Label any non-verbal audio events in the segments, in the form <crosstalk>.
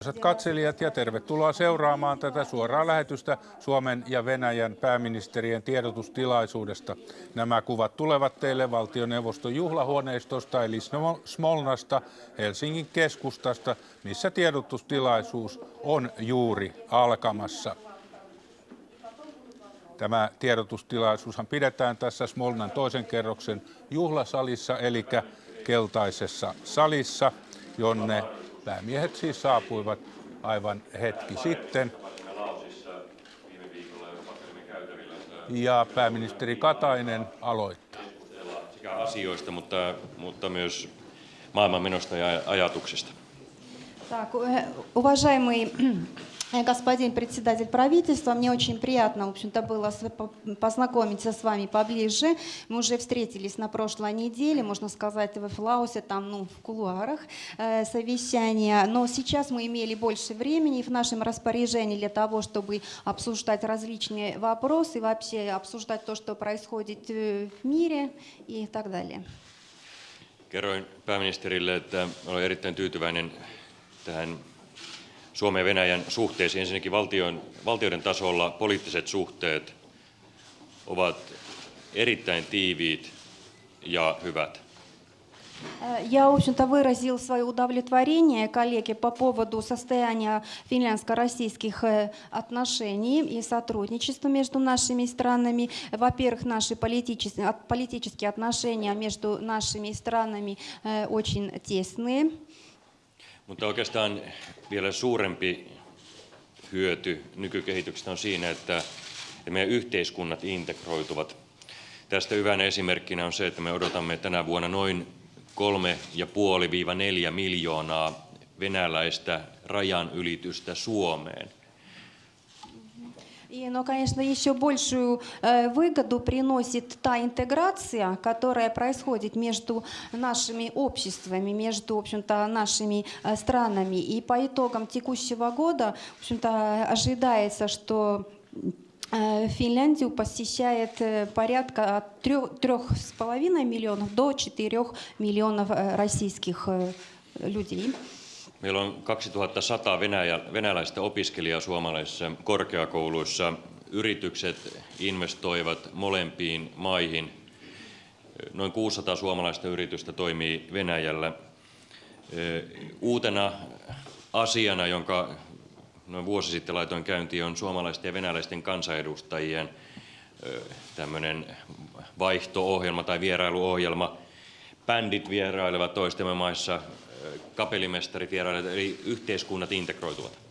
Arvoisat katselijat ja tervetuloa seuraamaan tätä suoraa lähetystä Suomen ja Venäjän pääministerien tiedotustilaisuudesta. Nämä kuvat tulevat teille valtioneuvoston juhlahuoneistosta eli Smolnasta Helsingin keskustasta, missä tiedotustilaisuus on juuri alkamassa. Tämä tiedotustilaisuushan pidetään tässä Smolnan toisen kerroksen juhlasalissa, eli keltaisessa salissa, jonne päämiehet siis saapuivat aivan hetki sitten. Ja pääministeri Katainen aloittaa. Sekä asioista, mutta, mutta myös maailmanmenosta ja ajatuksista. Так, уважаемый Э, господин председатель правительства, мне очень приятно, в общем-то, было познакомиться с вами поближе. Мы уже встретились на прошлой неделе, можно сказать, в Флаусе, там, ну, в кулуарах э, совещания. Но сейчас мы имели больше времени в нашем распоряжении для того, чтобы обсуждать различные вопросы, вообще обсуждать то, что происходит э, в мире и так далее. Kerroin pääministerille, että olen erittäin tyytyväinen tähän Suomen ja Venäjän suhteisiin. Ensinnäkin valtion, valtioiden tasolla poliittiset suhteet ovat erittäin tiiviit ja hyvät. Я, в общем-то, выразил свое удовлетворение коллеге по поводу состояния финляндско-российских э, отношений и сотрудничества между нашими странами. Во-первых, наши политические, политические отношения между нашими странами э, очень tесные. Mutta oikeastaan vielä suurempi hyöty nykykehityksestä on siinä, että meidän yhteiskunnat integroituvat. Tästä hyvänä esimerkkinä on se, että me odotamme tänä vuonna noin 3,5-4 miljoonaa venäläistä rajan ylitystä Suomeen. И, но, конечно, еще большую э, выгоду приносит та интеграция, которая происходит между нашими обществами, между, в общем-то, нашими э, странами. И по итогам текущего года, в общем-то, ожидается, что э, Финляндию посещает порядка от 3,5 миллионов до 4 миллионов российских людей. Meillä on 2100 venäjä, venäläistä opiskelijaa suomalaisissa korkeakouluissa. Yritykset investoivat molempiin maihin. Noin 600 suomalaista yritystä toimii Venäjällä. Uutena asiana, jonka noin vuosi sitten laitoin käyntiin, on suomalaisten ja venäläisten kansanedustajien tämmöinen vaihto-ohjelma tai vierailuohjelma. Bändit vierailevat toistemme maissa kapellimestarit vierailevat, eli yhteiskunnat integroituvat.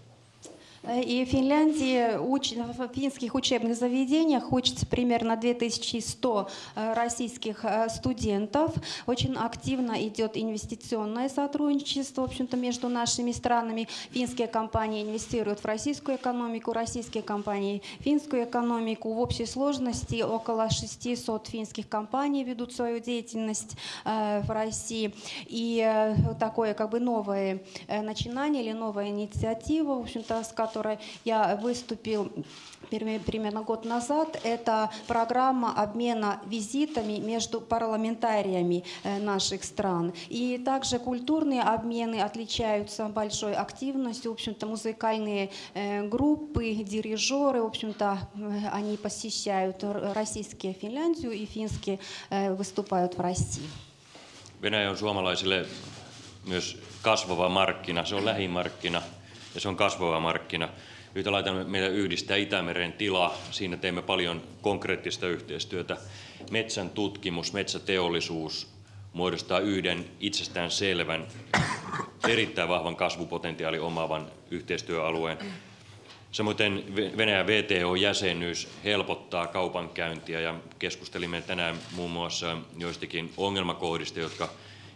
И в Финляндии, в финских учебных заведениях учатся примерно 2100 российских студентов. Очень активно идет инвестиционное сотрудничество в общем-то, между нашими странами. Финские компании инвестируют в российскую экономику, российские компании в финскую экономику. В общей сложности около 600 финских компаний ведут свою деятельность в России. И такое как бы новое начинание или новая инициатива, в общем-то, с которой которой я выступил примерно год назад, это программа обмена визитами между парламентариями э, наших стран. И также культурные обмены отличаются большой активностью. В общем-то, музыкальные э, группы, дирижеры, в общем-то, э, они посещают российские Финляндию и финские выступают в России. Venäjä on suomalaisille myös kasvava markkina, se on lähimarkkina – ja se on kasvava markkina. Yhtä lailla meidän yhdistää Itämeren tila. Siinä teemme paljon konkreettista yhteistyötä. Metsän tutkimus, metsäteollisuus muodostaa yhden itsestään selvän, erittäin vahvan kasvupotentiaali omaavan yhteistyöalueen. Samoin Venäjän VTO-jäsenyys helpottaa kaupankäyntiä ja keskustelimme tänään muun muassa joistakin ongelmakohdista, jotka,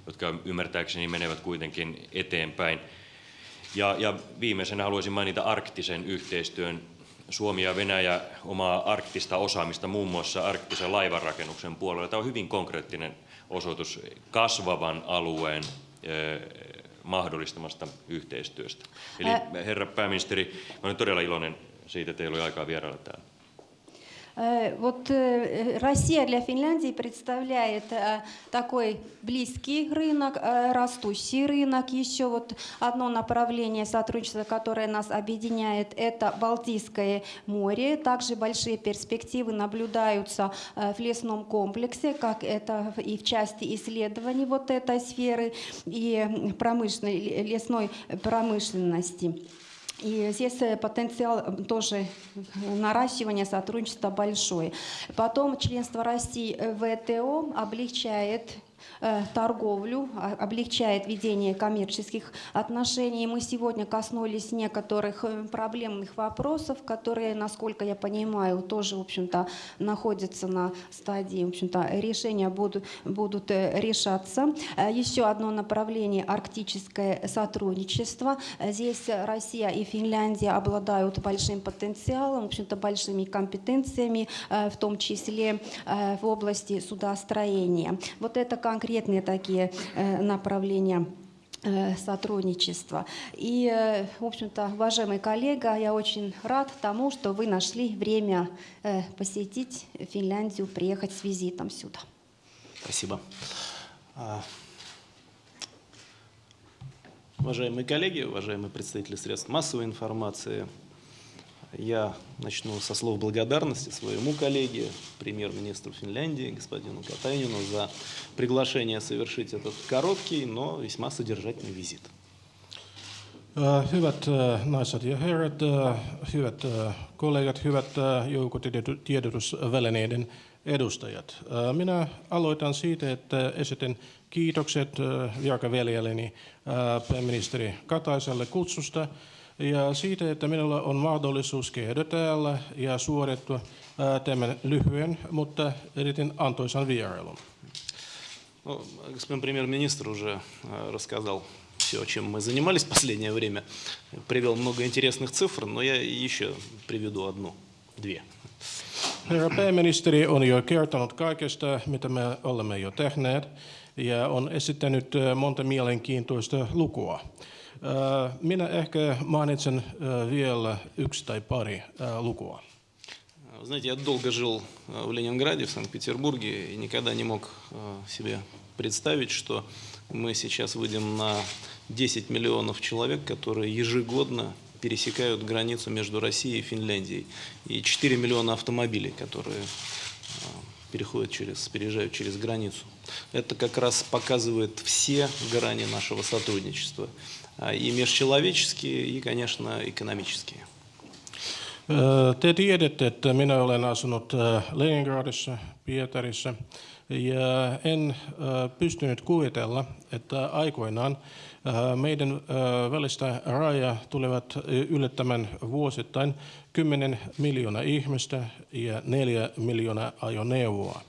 jotka ymmärtääkseni menevät kuitenkin eteenpäin. Ja, ja viimeisenä haluaisin mainita arktisen yhteistyön. Suomi ja Venäjä omaa arktista osaamista muun muassa arktisen laivanrakennuksen puolella. Tämä on hyvin konkreettinen osoitus kasvavan alueen mahdollistamasta yhteistyöstä. Eli herra pääministeri, olen todella iloinen siitä, että teillä oli aikaa vierailla täällä. Э, Вот э, Россия для Финляндии представляет э, такой близкий рынок, растущий рынок. Еще вот одно направление сотрудничества, которое нас объединяет, это Балтийское море. Также большие перспективы наблюдаются в лесном комплексе, как это и в части исследований вот этой сферы и промышленной, лесной промышленности. И здесь э, потенциал э, тоже наращивания сотрудничества большой. Потом членство России в ВТО облегчает э, торговлю, а- облегчает ведение коммерческих отношений. Мы сегодня коснулись некоторых э, проблемных вопросов, которые, насколько я понимаю, тоже, в общем-то, находятся на стадии, в общем-то, решения будут, будут э, решаться. Э, Еще одно направление – арктическое сотрудничество. Э, Здесь Россия и Финляндия обладают большим потенциалом, в общем-то, большими компетенциями, э, в том числе э, в области судостроения. Вот это конкретные такие э, направления э, сотрудничества. И, э, в общем-то, уважаемый коллега, я очень рад тому, что вы нашли время посетить Финляндию, приехать с визитом сюда. Спасибо. А, Уважаемые коллеги, уважаемые представители средств массовой информации, я начну со слов благодарности своему коллеге, премьер-министру Финляндии, господину Катайнину, за приглашение совершить этот короткий, но весьма содержательный визит. Äh, Hyvät äh, naiset ja herrat, äh, hyvät äh, kollegat, hyvät äh, joukotiedotusvälineiden edustajat. Äh, Minä aloitan siitä, että esitän kiitokset äh, virkaveljelleni äh, pääministeri Kataiselle kutsusta ja siitä, että minulla on mahdollisuus käydä täällä ja suorittua äh, tämän lyhyen, mutta erittäin antoisan vierailun. Ну, господин премьер-министр уже э, рассказал все, чем мы занимались в последнее время. Привел много интересных цифр, но я еще приведу одну, две. Herra pääministeri on jo kertonut kaikesta, mitä me olemme jo tehneet, ja on esittänyt äh, monta mielenkiintoista lukua. Äh, Minä ehkä mainitsen äh, vielä yksi tai pari äh, lukua. Знаете, я долго жил э, в Ленинграде, в Санкт-Петербурге, и никогда не мог э, себе представить, что мы сейчас выйдем на 10 миллионов человек, которые ежегодно пересекают границу между Россией и Финляндией, и 4 миллиона автомобилей, которые э, переходят через, переезжают через границу. Это как раз показывает все грани нашего сотрудничества, и межчеловеческие, и, конечно, экономические. Ö, Te tiedätte, että minä olen asunut ö, Leningradissa, Pietarissa, ja en ö, pystynyt kuvitella, että aikoinaan ö, meidän ö, välistä rajaa tulevat ö, yllättämään vuosittain 10 miljoonaa ihmistä ja 4 miljoonaa ajoneuvoa.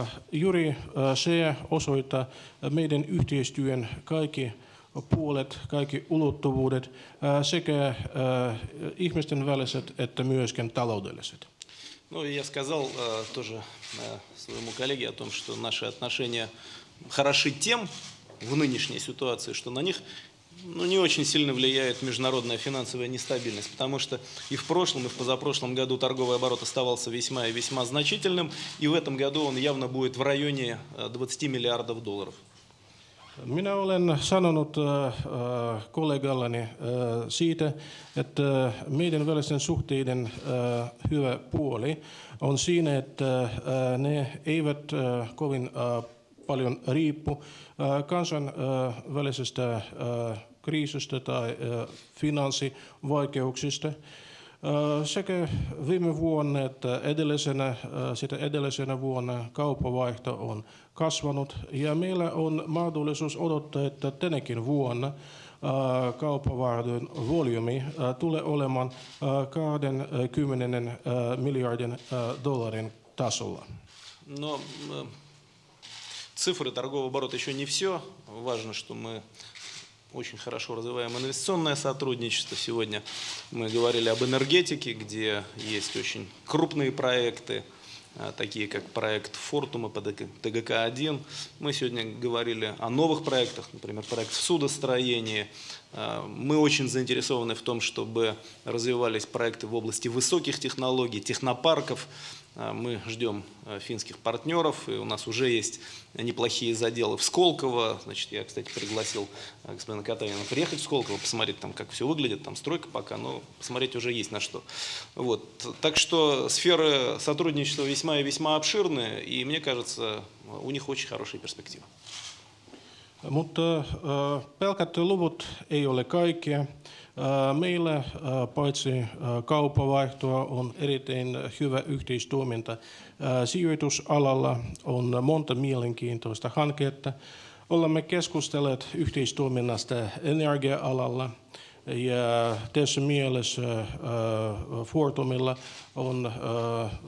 Ö, Juuri ö, se osoittaa meidän yhteistyön kaikki puolet, kaikki ulottuvuudet, sekä ihmisten väliset että myöskin taloudelliset. Ну, я сказал э, тоже э, своему коллеге о том, что наши отношения хороши тем в нынешней ситуации, что на них ну, не очень сильно влияет международная финансовая нестабильность, потому что и в прошлом, и в позапрошлом году торговый оборот оставался весьма и весьма значительным, и в этом году он явно будет в районе э, 20 миллиардов долларов. Minä olen sanonut äh, äh, kollegallani äh, siitä, että meidän välisten suhteiden hyvä puoli on siinä, että ne eivät kovin paljon riippu kansainvälisestä äh, kriisistä tai finanssivaikeuksista. Sekä viime vuonna että edellisenä, sitä edellisenä vuonna kauppavaihto on kasvanut ja meillä on mahdollisuus odottaa, että tänäkin vuonna äh, kauppavaihdon volyymi äh, tulee olemaan äh, 20 äh, miljardin dollarin tasolla. Но э, цифры торгового оборота еще не все. Важно, что мы очень хорошо развиваем инвестиционное сотрудничество. Сегодня мы говорили об энергетике, где есть очень крупные проекты. А, такие как проект Фортума по ТГК-1. Мы сегодня говорили о новых проектах, например, проект в судостроении. А, мы очень заинтересованы в том, чтобы развивались проекты в области высоких технологий, технопарков, мы ждем а, финских партнеров, и у нас уже есть неплохие заделы в Сколково. Значит, я, кстати, пригласил а, господина Катавина приехать в Сколково, посмотреть там, как все выглядит, там стройка пока, но посмотреть уже есть на что. Вот. Так что сферы сотрудничества весьма и весьма обширные, и мне кажется, у них очень хорошие перспективы. Mutta pelkät luvut ei ole kaikkea. Meillä paitsi kaupavaihtoa on erittäin hyvä yhteistoiminta sijoitusalalla. On monta mielenkiintoista hanketta. Olemme keskustelleet yhteistoiminnasta energia-alalla. Ja tässä mielessä Fortumilla on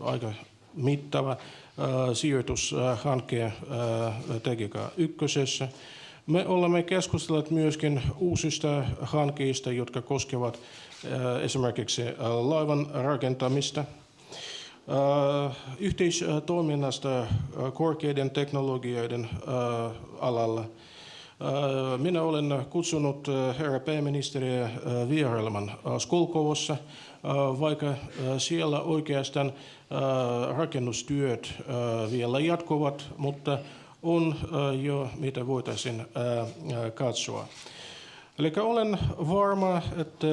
aika mittava sijoitushanke Tekika ykkösessä. Me olemme keskustelleet myöskin uusista hankkeista, jotka koskevat esimerkiksi laivan rakentamista, yhteistoiminnasta korkeiden teknologioiden alalla. Minä olen kutsunut herra pääministeriä vierailemaan Skolkovossa, vaikka siellä oikeastaan rakennustyöt vielä jatkuvat, mutta on jo mitä voitaisiin katsoa. Eli olen varma, että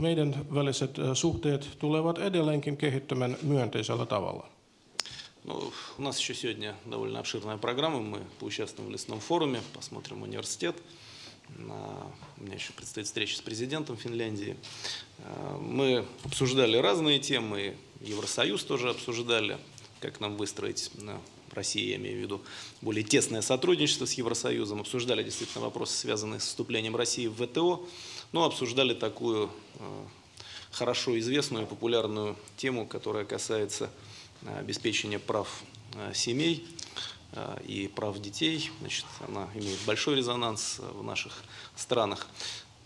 meidän väliset suhteet tulevat edelleenkin kehittymään myönteisellä tavalla. Ну, у нас еще сегодня довольно обширная программа. Мы поучаствуем в лесном форуме, посмотрим университет. У меня еще предстоит встреча с президентом Финляндии. Мы обсуждали разные темы, Евросоюз тоже обсуждали, как нам выстроить России, я имею в виду, более тесное сотрудничество с Евросоюзом, обсуждали действительно вопросы, связанные с вступлением России в ВТО, но обсуждали такую э, хорошо известную и популярную тему, которая касается э, обеспечения прав э, семей и прав детей. Значит, она имеет большой резонанс в наших странах.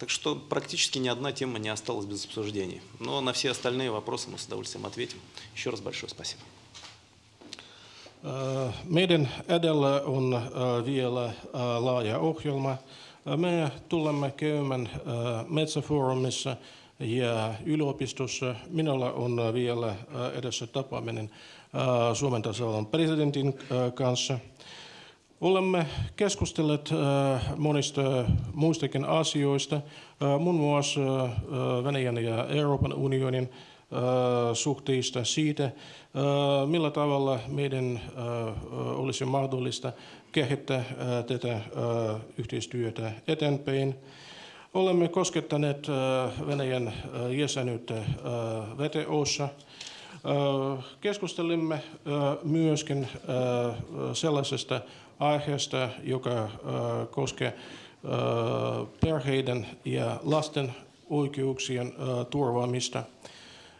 Так что практически ни одна тема не осталась без обсуждений. Но на все остальные вопросы мы с удовольствием ответим. Еще раз большое спасибо. Meidän edellä on vielä laaja ohjelma. Me tulemme käymään Metsäfoorumissa ja yliopistossa. Minulla on vielä edessä tapaaminen Suomen tasavallan presidentin kanssa. Olemme keskustelleet monista muistakin asioista, muun muassa Venäjän ja Euroopan unionin suhteista siitä, millä tavalla meidän olisi mahdollista kehittää tätä yhteistyötä eteenpäin. Olemme koskettaneet Venäjän jäsenyyttä VTOssa. Keskustelimme myöskin sellaisesta aiheesta, joka koskee perheiden ja lasten oikeuksien turvaamista.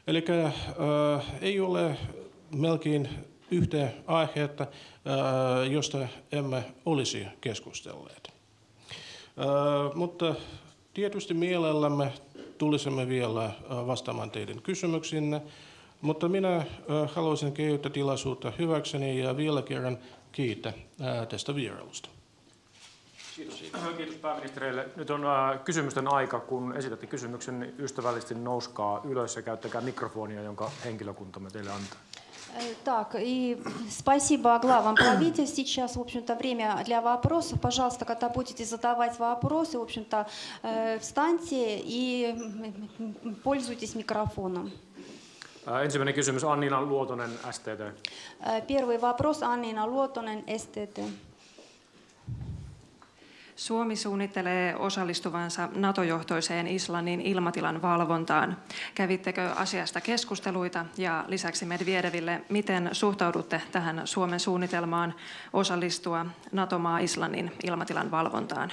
Eli äh, ei ole melkein yhtä aihetta, äh, josta emme olisi keskustelleet. Äh, mutta tietysti mielellämme tulisimme vielä äh, vastaamaan teidän kysymyksinne, mutta minä äh, haluaisin käyttää tilaisuutta hyväkseni ja vielä kerran kiittää äh, tästä vierailusta. Kiitos. Kiitos pääministerille. Nyt on äh, kysymysten aika. Kun esitätte kysymyksen, niin ystävällisesti nouskaa ylös ja käyttäkää mikrofonia, jonka henkilökuntamme teille antaa. Так, и спасибо главам правительств. Сейчас, в общем-то, время для вопросов. Пожалуйста, когда будете задавать вопросы, в общем-то, встаньте и пользуйтесь микрофоном. Ensimmäinen kysymys Annina Luotonen, STT. Первый вопрос Аннина Luotonen, STT. Suomi suunnittelee osallistuvansa NATO-johtoiseen Islannin ilmatilan valvontaan. Kävittekö asiasta keskusteluita ja lisäksi Medvedeville, miten suhtaudutte tähän Suomen suunnitelmaan osallistua NATO-maa Islannin ilmatilan valvontaan?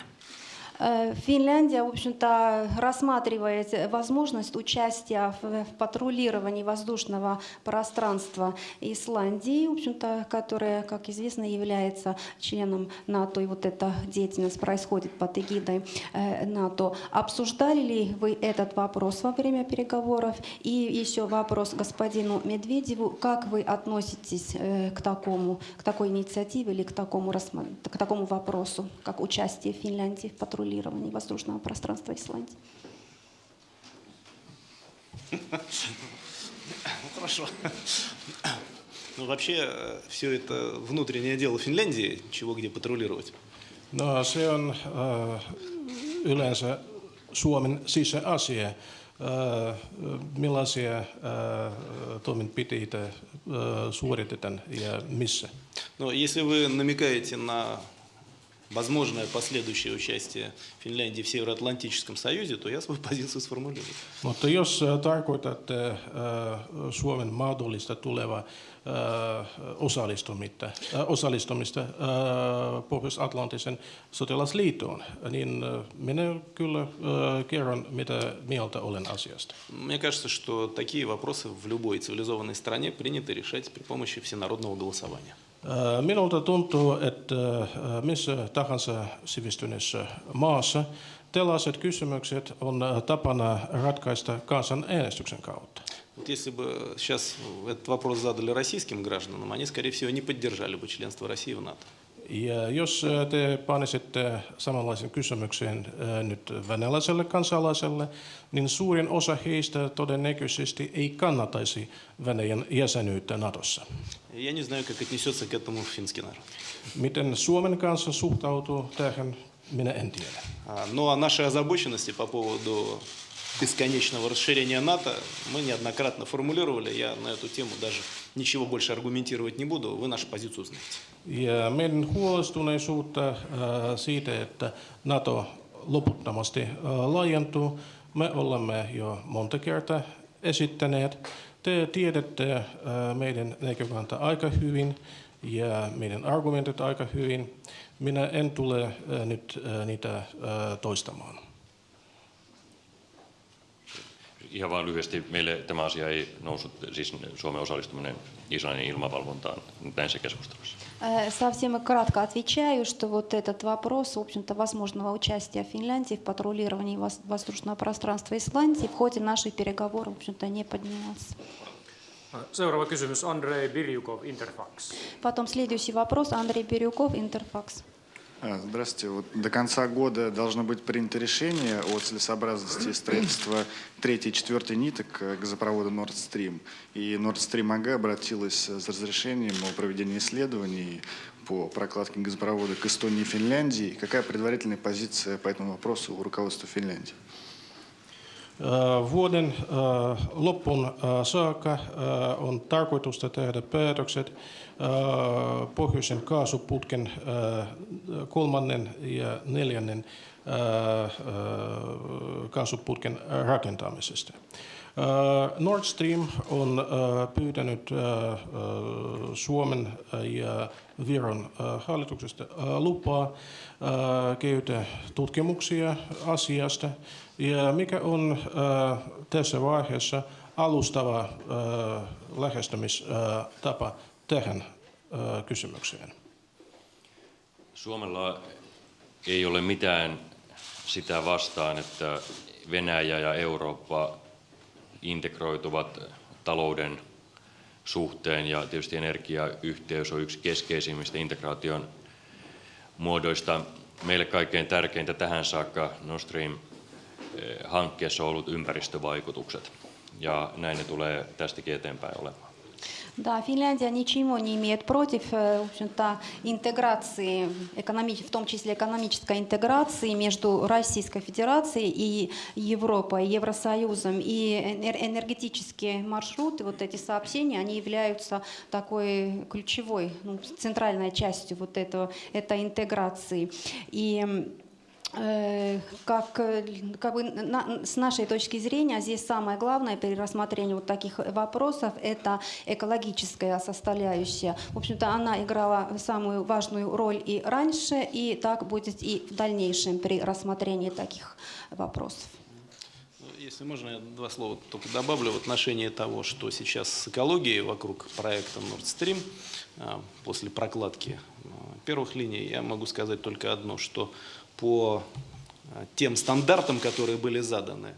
Э, Финляндия, в общем-то, рассматривает возможность участия в патрулировании воздушного пространства Исландии, в общем-то, которая, как известно, является членом НАТО, и вот эта деятельность происходит под эгидой э, НАТО. Обсуждали ли вы этот вопрос во время переговоров? И еще вопрос господину Медведеву. Как вы относитесь э, к такому, к такой инициативе или к такому, к такому вопросу, как участие Финляндии в патрулировании воздушного пространства Исландии? Ну, Хорошо. Ну, вообще, все это внутреннее дело Финляндии, чего где патрулировать. No se on äh, yleensä Suomen sisäasia, äh, millaisia äh, toimenpiteitä äh, suoritetaan ja missä. Но если вы намекаете на возможное последующее участие Финляндии в Североатлантическом союзе, то я свою <laughs> позицию сформулирую. Mutta jos äh, tarkoitatte äh, Suomen mahdollista tulevaa osallistumista, äh, osallistumista äh, Pohjois-Atlanttisen sotilasliittoon, niin äh, minä kyllä kerron, mitä mieltä olen asiasta. Мне кажется, что такие вопросы в любой цивилизованной стране принято решать при помощи всенародного голосования. Äh, Minulta tuntuu, että äh, missä tahansa sivistyneessä maassa tällaiset kysymykset on äh, tapana ratkaista kansanäänestyksen kautta. Вот если бы сейчас этот вопрос задали российским гражданам, они, скорее всего, не поддержали бы членство России в НАТО. Ja jos äh, te panisitte samanlaisen kysymyksen äh, nyt venäläiselle kansalaiselle, niin suurin osa heistä todennäköisesti ei kannataisi Venäjän jäsenyyttä Natossa. Я не знаю, как отнесется к этому финский народ. Miten Suomen kanssa suhtautuu tähän, minä en tiedä. А, Ну а наши озабоченности по поводу бесконечного расширения НАТО мы неоднократно формулировали. Я на эту тему даже ничего больше аргументировать не буду. Вы нашу позицию знаете. Ja meidän huolestuneisuutta äh, siitä, että NATO loputtomasti äh, laajentuu, me olemme jo monta kertaa esittäneet. Te tiedätte äh, meidän näkökanta aika hyvin ja meidän argumentit aika hyvin. Minä en tule äh, nyt äh, niitä äh, toistamaan. Ihan vain lyhyesti, meille tämä asia ei noussut, siis Suomen osallistuminen Islannin ilmavalvontaan näissä keskustelussa. Э, Совсем кратко отвечаю, что вот этот вопрос, в общем-то, возможного участия Финляндии в патрулировании воз- воздушного пространства Исландии в ходе наших переговоров, в общем-то, не поднимался. Seuraava kysymys, Andrei Birjukov, Interfax. Потом следующий вопрос, Андрей Бирюков, Интерфакс. А, Здравствуйте. Вот до конца года должно быть принято решение о целесообразности строительства третьей и четвертой ниток э, газопровода Nord Stream. И Nord Stream АГ обратилась с разрешением о проведении исследований по прокладке газопровода к Эстонии и Финляндии. Какая предварительная позиция по этому вопросу у руководства Финляндии? Vuoden loppuun saakka on tarkoitusta tehdä päätökset pohjoisen kaasuputken kolmannen ja neljännen kaasuputken rakentamisesta. Äh, Nord Stream on äh, pyytänyt äh, Suomen ja Viron hallituksesta lupaa käydä tutkimuksia asiasta. Ja mikä on tässä vaiheessa alustava äh, lähestymistapa tähän äh, kysymykseen? Suomella ei ole mitään sitä vastaan, että Venäjä ja Eurooppa integroituvat talouden suhteen ja tietysti energiayhteys on yksi keskeisimmistä integraation muodoista. Meille kaikkein tärkeintä tähän saakka Nord Stream-hankkeessa on ollut ympäristövaikutukset ja näin ne tulee tästäkin eteenpäin olemaan. Да, Финляндия ничего не имеет против, э, в общем-то, интеграции, экономи- в том числе экономической интеграции между Российской Федерацией и Европой, Евросоюзом. И энер- энергетические маршруты, вот эти сообщения, они являются такой ключевой, ну, центральной частью вот этого, этой интеграции. И как, э, как бы на- с нашей точки зрения здесь самое главное при рассмотрении вот таких вопросов это экологическая составляющая. В общем-то, она играла самую важную роль и раньше, и так будет и в дальнейшем при рассмотрении таких вопросов. Ну, Если можно, я два слова только добавлю в отношении того, что сейчас с экологией вокруг проекта Nord Stream а, после прокладки а, первых линий, я могу сказать только одно, что по а, тем стандартам, которые были заданы,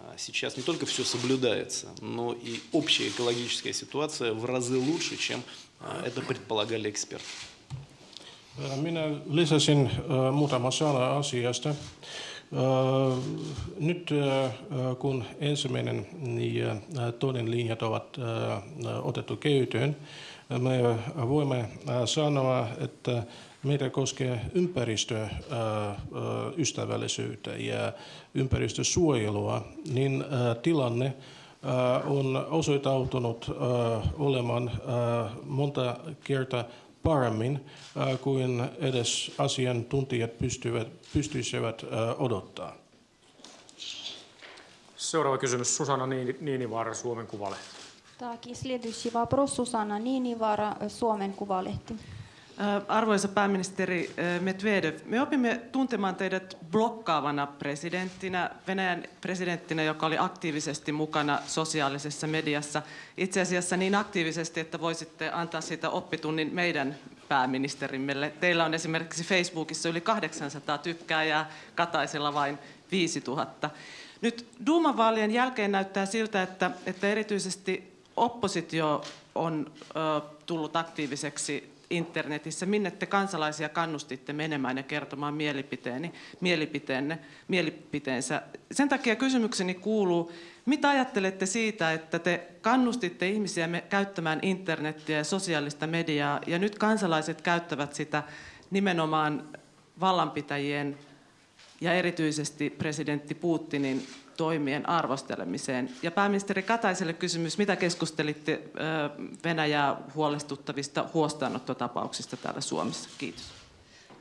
а, сейчас не только все соблюдается, но и общая экологическая ситуация в разы лучше, чем а, это предполагали эксперты. Minä lisäsin äh, muutama sana asiasta. Äh, Nyt äh, kun ensimmäinen ja toinen linjat ovat äh, otettu käyttöön, me voimme äh, sanoa, että meitä koskee ympäristöystävällisyyttä ja ympäristösuojelua, niin äh, tilanne äh, on osoitautunut äh, olemaan äh, monta kertaa paremmin äh, kuin edes asiantuntijat pystyvät, pystyisivät äh, odottaa. Seuraava kysymys Susanna Niini- Niinivaara, Suomen Kuvalehti. Так, и следующий вопрос Сусана Нинивара, э, Suomen Kuvalehti. Ö, Arvoisa pääministeri ö, Medvedev, me opimme tuntemaan teidät blokkaavana presidenttinä, Venäjän presidenttinä, joka oli aktiivisesti mukana sosiaalisessa mediassa. Itse asiassa niin aktiivisesti, että voisitte antaa siitä oppitunnin meidän pääministerimmelle. Teillä on esimerkiksi Facebookissa yli 800 tykkääjää, Kataisella vain 5000. Nyt Duuman-vaalien jälkeen näyttää siltä, että, että erityisesti oppositio on ö, tullut aktiiviseksi internetissä, minne te kansalaisia kannustitte menemään ja kertomaan mielipiteeni, mielipiteenne, mielipiteensä. Sen takia kysymykseni kuuluu, mitä ajattelette siitä, että te kannustitte ihmisiä käyttämään internettiä ja sosiaalista mediaa, ja nyt kansalaiset käyttävät sitä nimenomaan vallanpitäjien ja erityisesti presidentti Putinin toimien arvostelemiseen. Ja pääministeri Kataiselle kysymys, mitä keskustelitte Venäjää huolestuttavista huostaanottotapauksista täällä Suomessa? Kiitos.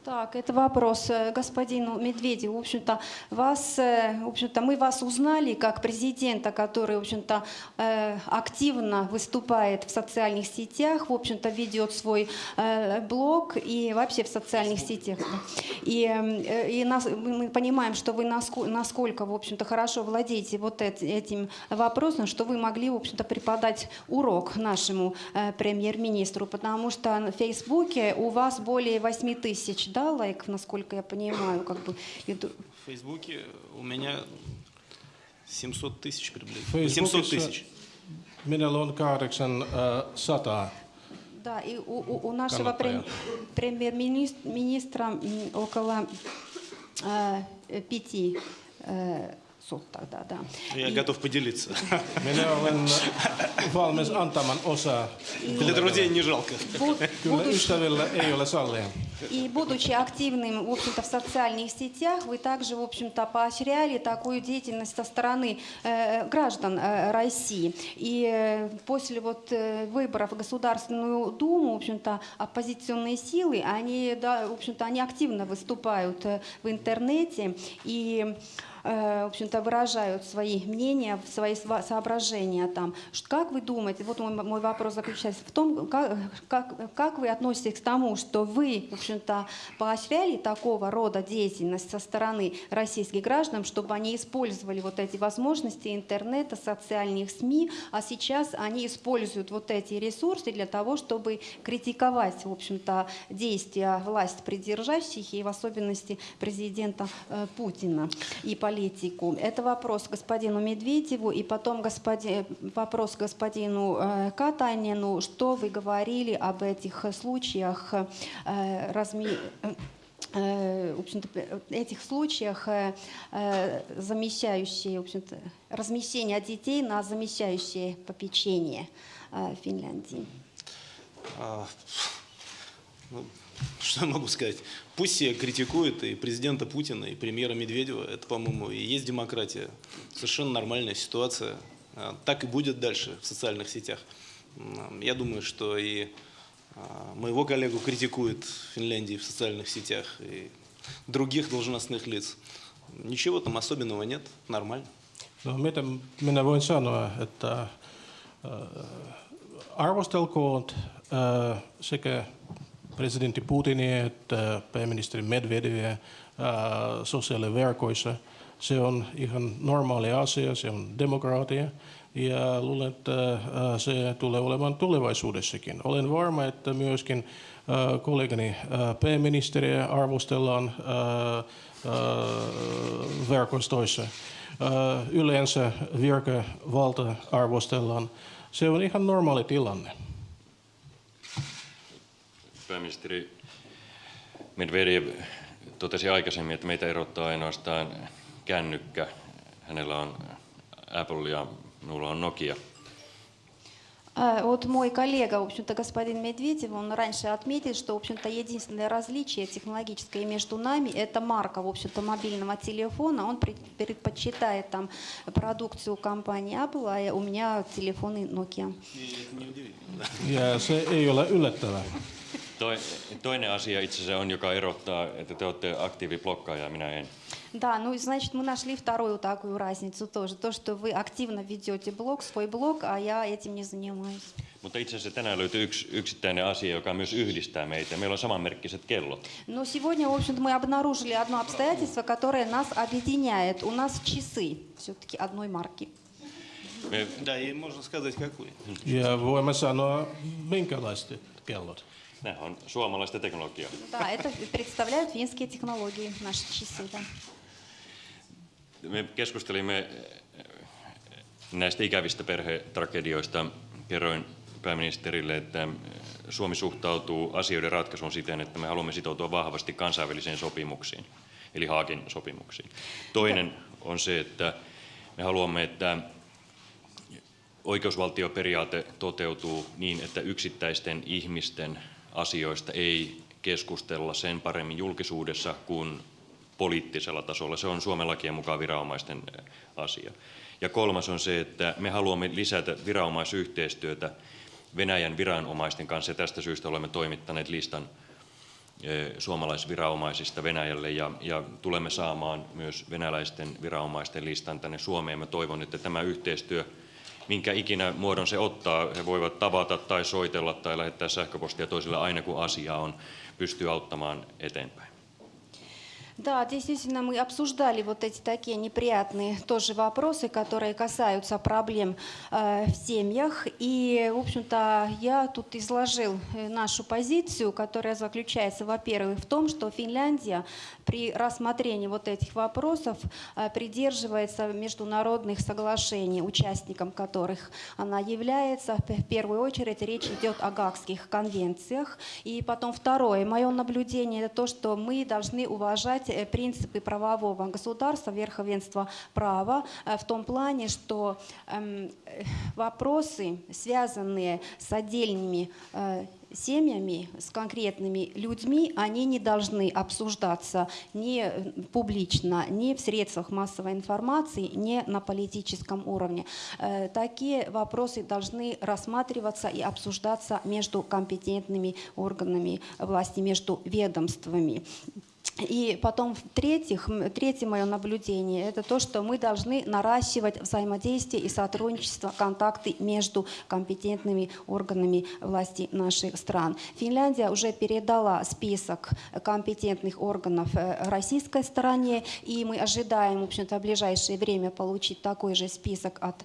Так, это вопрос э, господину Медведеву. В общем-то, вас, э, в общем-то, мы вас узнали как президента, который, в общем-то, э, активно выступает в социальных сетях, в общем-то, ведет свой блог и вообще в социальных сетях. И, э, и нас- мы понимаем, что вы наско- насколько, в общем-то, хорошо владеете вот эт- этим вопросом, что вы могли, в общем-то, преподать урок нашему премьер-министру, потому что на Фейсбуке у вас более 8 тысяч, да, лайков, насколько я понимаю, как бы. и ду- В Фейсбуке у меня 700 тысяч приблизительно. Facebookissa 700 тысяч. Minulla on 800. Да, и у, у- у нашего прем- премьер-министра около э, пяти э, сот тогда, да. Я И- готов поделиться. Minä olen valmis antamaan osaa. Для друзей не жалко. Kyllä будучи- ystävillä ei ole sallia. И будучи активным, в общем-то, в социальных сетях, вы также, в общем-то, поощряли такую деятельность со стороны э, граждан э, России. И э, после вот э, выборов в Государственную Думу, в общем-то, оппозиционные силы, они, да, в общем-то, они активно выступают э, в интернете и э, в общем-то, выражают свои мнения, свои соображения там. Как вы думаете, вот мой, мой вопрос заключается в том, как, как, как вы относитесь к тому, что вы, в общем-то, поощряли такого рода деятельность со стороны российских граждан, чтобы они использовали вот эти возможности интернета, социальных СМИ, а сейчас они используют вот эти ресурсы для того, чтобы критиковать, в общем-то, действия власть придержащих и в особенности президента э, Путина и политику. Это вопрос господину Медведеву и потом господи, вопрос господину э, Катайнину. Что вы говорили об этих случаях э, разми- э, в общем-то, этих случаях замещающие, в общем-то, размещение детей на замещающее попечение в Финляндии. Что я могу сказать? Пусть все критикуют и президента Путина, и премьера Медведева. Это, по-моему, и есть демократия. Совершенно нормальная ситуация. А, Так и будет дальше в социальных сетях. Я думаю, что и а, моего коллегу критикуют в Финляндии в социальных сетях. И других должностных лиц. Ничего там особенного нет, нормально. No mitä minä voin sanoa, että äh, arvostelkoon äh, sekä presidentti Putinia että pääministeri Medvedevia äh, sosiaaliverkoissa. Se on ihan normaali asia, se on demokraatia ja luulen, että äh, se tulee olemaan tulevaisuudessakin. Olen varma, että myöskin kollegani pääministeriä arvostellaan verkostoissa. Yleensä virkavalta arvostellaan. Se on ihan normaali tilanne. Pääministeri Medvedev totesi aikaisemmin, että meitä erottaa ainoastaan kännykkä. Hänellä on Apple ja minulla on Nokia. А, Вот мой коллега, в общем-то, господин Медведев, он раньше отметил, что, в общем-то, единственное различие технологическое между нами – это марка, в общем-то, мобильного телефона. Он пред- предпочитает там продукцию компании Apple, а у меня телефоны Nokia. Ja se ei ole yllättävää. Toi, toinen asia itse asiassa on, joka erottaa, että te olette aktiiviblokkaaja ja minä en. Да, ну, значит, мы нашли вторую такую разницу тоже. То, что вы активно ведете блог, свой блог, а я этим не занимаюсь. Mutta itse asiassa tänään löytyy yksi yksittäinen asia, joka myös yhdistää meitä. Meillä on samanmerkkiset kellot. Но сегодня, в общем-то, мы обнаружили одно обстоятельство, которое нас объединяет. У нас часы все-таки одной марки. Me, Да, и можно сказать, какой. Ja voimme sanoa, minkälaiset kellot. nämä on suomalaista teknologiaa. Да, это представляют финские технологии, наши часы. Да. Me keskustelimme eh, näistä ikävistä perhetragedioista. Kerroin pääministerille, että Suomi suhtautuu asioiden ratkaisuun siten, että me haluamme sitoutua vahvasti kansainvälisiin sopimuksiin, eli Haakin sopimuksiin. Toinen on se, että me haluamme, että oikeusvaltioperiaate toteutuu niin, että yksittäisten ihmisten asioista ei keskustella sen paremmin julkisuudessa kuin poliittisella tasolla. Se on Suomen lakien mukaan viranomaisten eh, asia. Ja kolmas on se, että me haluamme lisätä viranomaisyhteistyötä Venäjän viranomaisten kanssa ja tästä syystä olemme toimittaneet listan eh, suomalaisviranomaisista Venäjälle ja, ja tulemme saamaan myös venäläisten viranomaisten listan tänne Suomeen. Mä toivon, että tämä yhteistyö, minkä ikinä muodon se ottaa, he voivat tavata tai soitella tai lähettää sähköpostia toisille aina kun asia on, pystyy auttamaan eteenpäin. Да, действительно, мы обсуждали вот эти такие неприятные тоже вопросы, которые касаются проблем э, в семьях. И, в общем-то, я тут изложил э, нашу позицию, которая заключается, во-первых, в том, что Финляндия при рассмотрении вот этих вопросов э, придерживается международных соглашений, участником которых она является. В первую очередь речь идет о Гаагских конвенциях. И потом второе, мое наблюдение, это то, что мы должны уважать принципы правового государства, верховенства права, э, в том плане, что эм, э, вопросы, связанные с отдельными э, семьями, с конкретными людьми, они не должны обсуждаться ни публично, ни в средствах массовой информации, ни на политическом уровне. Э, Такие вопросы должны рассматриваться и обсуждаться между компетентными органами власти, между ведомствами. И потом, в-третьих, третье мое наблюдение, это то, что мы должны наращивать взаимодействие и сотрудничество, контакты между компетентными органами власти наших стран. Финляндия уже передала список компетентных органов э, российской стороне, и мы ожидаем, в общем-то, в ближайшее время получить такой же список от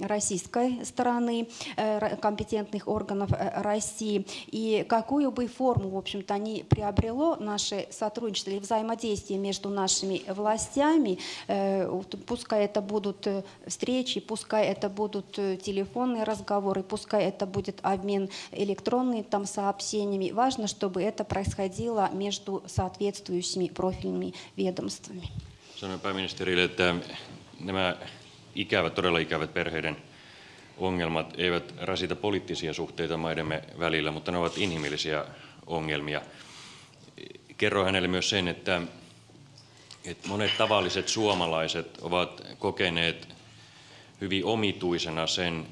российской стороны э, компетентных органов э, России. И какую бы форму, в общем-то, ни приобрело наше сотрудничество или взаимодействие между нашими властями, э, пускай это будут э, встречи, пускай это будут э, телефонные разговоры, пускай это будет обмен электронными там сообщениями, важно, чтобы это происходило между соответствующими профильными ведомствами. Sanoin pääministerille, että nämä ikävät, todella ikävät perheiden ongelmat eivät rasita poliittisia suhteita maidemme välillä, mutta ne ovat inhimillisiä ongelmia. Kerroin hänelle myös sen, että, että monet tavalliset suomalaiset ovat kokeneet hyvin omituisena sen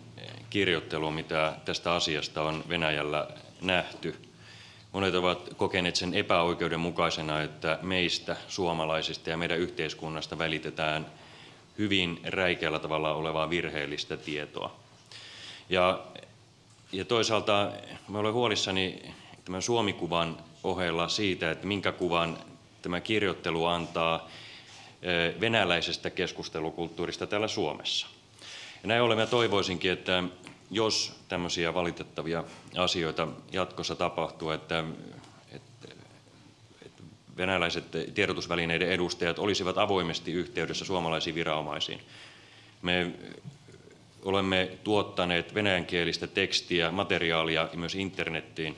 kirjoittelun, mitä tästä asiasta on Venäjällä nähty. Monet ovat kokeneet sen epäoikeudenmukaisena, että meistä, suomalaisista ja meidän yhteiskunnasta välitetään hyvin räikeällä tavalla olevaa virheellistä tietoa. Ja, ja toisaalta mä olen huolissani tämän Suomikuvan ohella siitä, että minkä kuvan tämä kirjoittelu antaa venäläisestä keskustelukulttuurista täällä Suomessa. Ja näin ollen toivoisinkin, että jos tämmöisiä valitettavia asioita jatkossa tapahtuu, että, että, että venäläiset tiedotusvälineiden edustajat olisivat avoimesti yhteydessä suomalaisiin viranomaisiin. Me olemme tuottaneet venäjänkielistä tekstiä, materiaalia myös internettiin.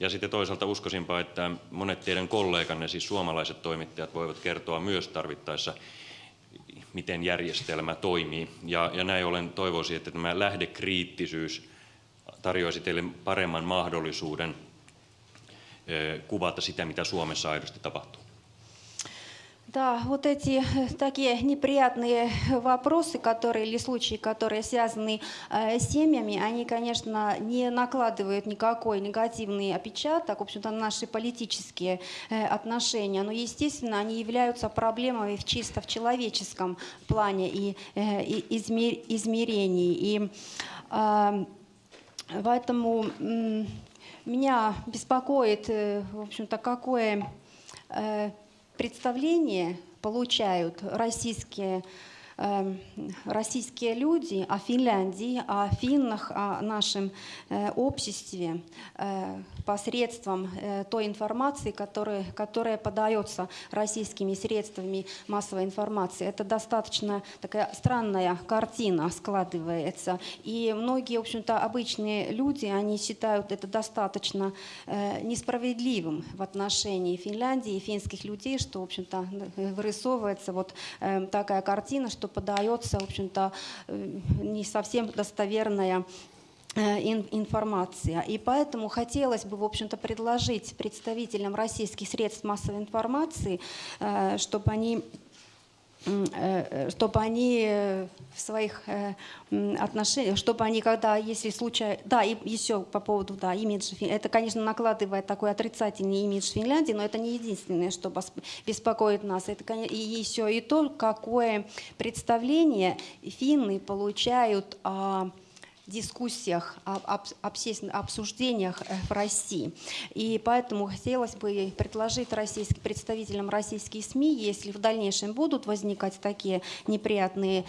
Ja sitten toisaalta uskoisinpa, että monet teidän kolleganne, siis suomalaiset toimittajat, voivat kertoa myös tarvittaessa miten järjestelmä toimii. Ja, ja näin ollen toivoisin, että tämä lähdekriittisyys tarjoaisi teille paremman mahdollisuuden kuvata sitä, mitä Suomessa aidosti tapahtuu. Да, вот эти э, такие неприятные вопросы, которые или случаи, которые связаны э, с семьями, они, конечно, не накладывают никакой негативный опечаток, в общем-то, на наши политические э, отношения, но, естественно, они являются проблемами в чисто в человеческом плане и, э, и измер, измерении. И э, поэтому э, меня беспокоит, э, в общем-то, какое... Э, представление получают российские российские люди о Финляндии, о финнах, о нашем э, обществе э, посредством э, той информации, которая, которая подается российскими средствами массовой информации. Это достаточно такая странная картина складывается. И многие, в общем-то, обычные люди, они считают это достаточно несправедливым в отношении Финляндии и финских людей, что, в общем-то, вырисовывается вот такая картина, что подается, в общем-то, э, не совсем достоверная э, информация. И поэтому хотелось бы, в общем-то, предложить представителям российских средств массовой информации, э, чтобы они чтобы они э, в своих э, отношениях, чтобы они, когда, если случай, да, и еще по поводу, да, имиджа, это, конечно, накладывает такой отрицательный имидж Финляндии, но это не единственное, что беспокоит нас. Это, и еще и то, какое представление финны получают о дискуссиях, об обсуждениях э, в России. И поэтому хотелось бы предложить российским, представителям российских СМИ, если в дальнейшем будут возникать такие неприятные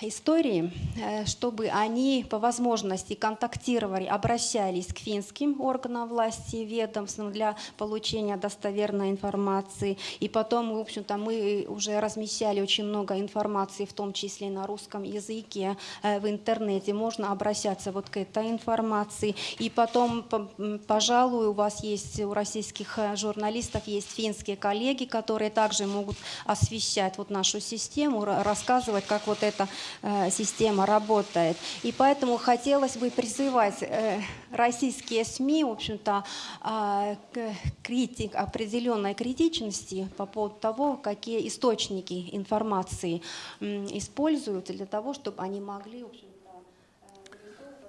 истории, э, чтобы они по возможности контактировали, обращались к финским органам власти, ведомствам для получения достоверной информации. И потом, в общем-то, мы уже размещали очень много информации, в том числе на русском языке э, в интернете. Можно обращаться вот к этой информации. И потом, пожалуй, у вас есть, у российских э, журналистов есть финские коллеги, которые также могут освещать вот нашу систему, рассказывать, как вот это система работает. И поэтому хотелось бы призывать э, российские СМИ, в общем-то, а, к критик, определенной критичности по поводу того, какие источники информации используют для того, чтобы они могли, в общем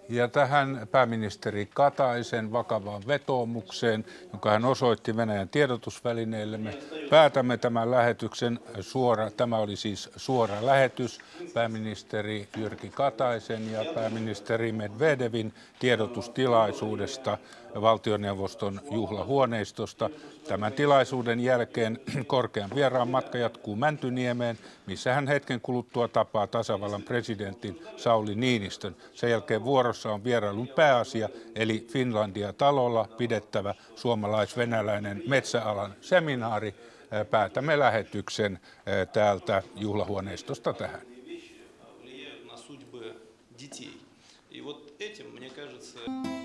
Ja tähän pääministeri Kataisen vakavaan vetoomukseen, jonka hän osoitti Venäjän tiedotusvälineille, me päätämme tämän lähetyksen suora. Tämä oli siis suora lähetys pääministeri Jyrki Kataisen ja pääministeri Medvedevin tiedotustilaisuudesta valtioneuvoston juhlahuoneistosta. Tämän tilaisuuden jälkeen <clears throat> korkean vieraan matka jatkuu Mäntyniemeen, missä hän hetken kuluttua tapaa tasavallan presidentin Sauli Niinistön. Sen jälkeen vuorossa on vierailun pääasia, eli Finlandia talolla pidettävä suomalais-venäläinen metsäalan seminaari. Päätämme lähetyksen täältä juhlahuoneistosta tähän. детей. И вот этим, мне кажется...